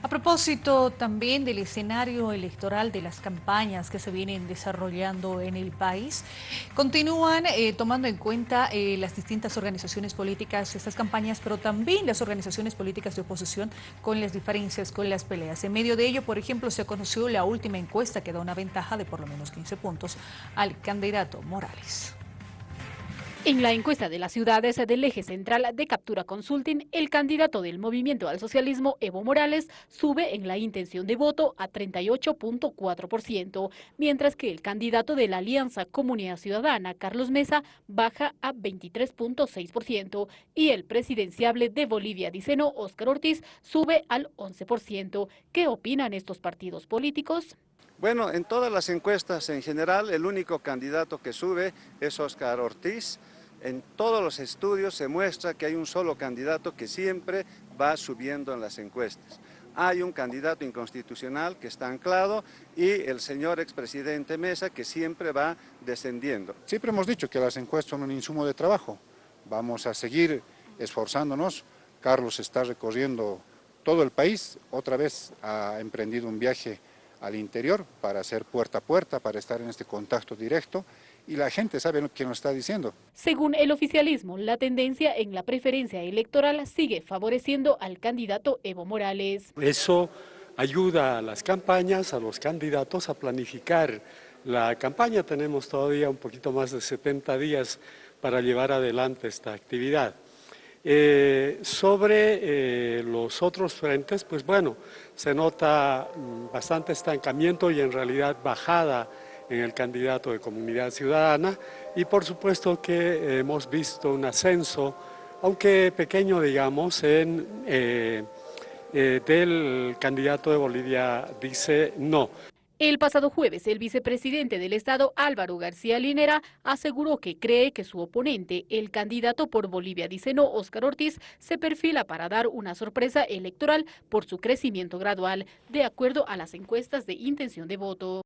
A propósito también del escenario electoral de las campañas que se vienen desarrollando en el país, continúan eh, tomando en cuenta eh, las distintas organizaciones políticas estas campañas, pero también las organizaciones políticas de oposición con las diferencias, con las peleas. En medio de ello, por ejemplo, se conoció la última encuesta que da una ventaja de por lo menos 15 puntos al candidato Morales. En la encuesta de las ciudades del eje central de Captura Consulting, el candidato del Movimiento al Socialismo, Evo Morales, sube en la intención de voto a 38.4%, mientras que el candidato de la Alianza Comunidad Ciudadana, Carlos Mesa, baja a 23.6% y el presidenciable de Bolivia, Diceno, Óscar Ortiz, sube al 11%. ¿Qué opinan estos partidos políticos? Bueno, en todas las encuestas en general, el único candidato que sube es Óscar Ortiz, en todos los estudios se muestra que hay un solo candidato que siempre va subiendo en las encuestas. Hay un candidato inconstitucional que está anclado y el señor expresidente Mesa que siempre va descendiendo. Siempre hemos dicho que las encuestas son un insumo de trabajo. Vamos a seguir esforzándonos. Carlos está recorriendo todo el país. Otra vez ha emprendido un viaje al interior para hacer puerta a puerta, para estar en este contacto directo y la gente sabe lo que nos está diciendo. Según el oficialismo, la tendencia en la preferencia electoral sigue favoreciendo al candidato Evo Morales. Eso ayuda a las campañas, a los candidatos a planificar la campaña. Tenemos todavía un poquito más de 70 días para llevar adelante esta actividad. Eh, sobre eh, los otros frentes, pues bueno, se nota mm, bastante estancamiento y en realidad bajada en el candidato de Comunidad Ciudadana y por supuesto que hemos visto un ascenso, aunque pequeño digamos, en, eh, del candidato de Bolivia dice no. El pasado jueves, el vicepresidente del Estado, Álvaro García Linera, aseguró que cree que su oponente, el candidato por Bolivia dice no, Óscar Ortiz, se perfila para dar una sorpresa electoral por su crecimiento gradual, de acuerdo a las encuestas de intención de voto.